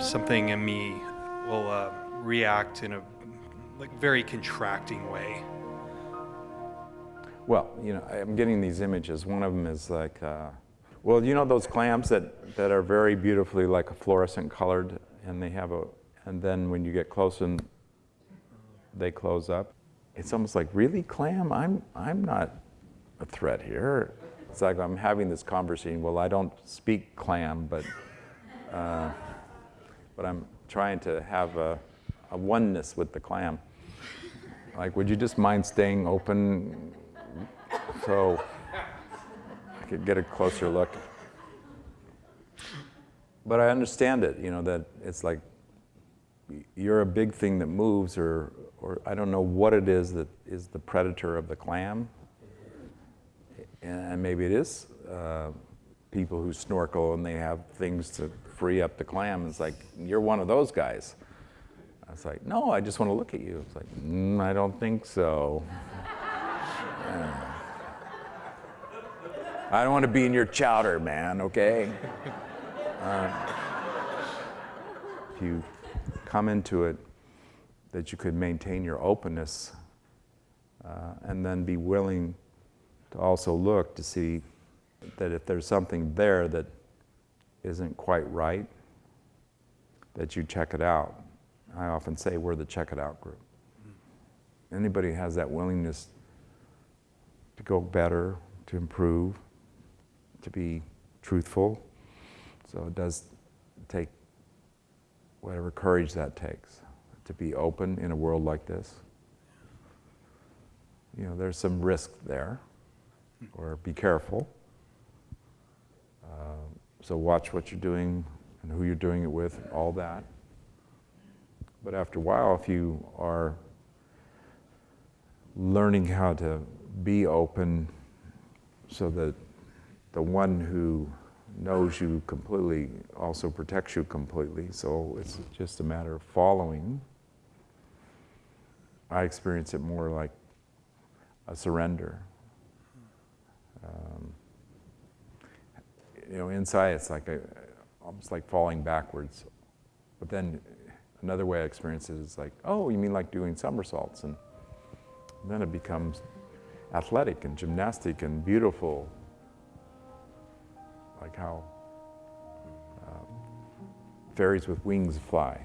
something in me will uh, react in a like very contracting way. Well, you know, I'm getting these images. One of them is like, uh, well, you know those clams that, that are very beautifully like fluorescent colored and they have a, and then when you get close and they close up, it's almost like, really, clam? I'm, I'm not a threat here. It's like I'm having this conversation. Well, I don't speak clam, but, uh, but I'm trying to have a, a oneness with the clam. Like, would you just mind staying open so I could get a closer look? But I understand it, you know, that it's like you're a big thing that moves or, or I don't know what it is that is the predator of the clam. And maybe it is uh, people who snorkel and they have things to free up the clam. It's like, you're one of those guys. I was like, no, I just want to look at you. It's like, mm, I don't think so. I don't want to be in your chowder, man, okay? Uh, if you come into it, that you could maintain your openness uh, and then be willing to also look to see that if there's something there that isn't quite right, that you check it out. I often say we're the check it out group. Anybody has that willingness to go better, to improve, to be truthful. So it does take whatever courage that takes to be open in a world like this. You know, there's some risk there, or be careful. Uh, so watch what you're doing and who you're doing it with, all that. But after a while, if you are learning how to be open so that the one who knows you completely also protects you completely. So it's just a matter of following. I experience it more like a surrender. You know, inside it's like a, almost like falling backwards. But then another way I experience it is like, oh, you mean like doing somersaults? And then it becomes athletic and gymnastic and beautiful like how uh, fairies with wings fly.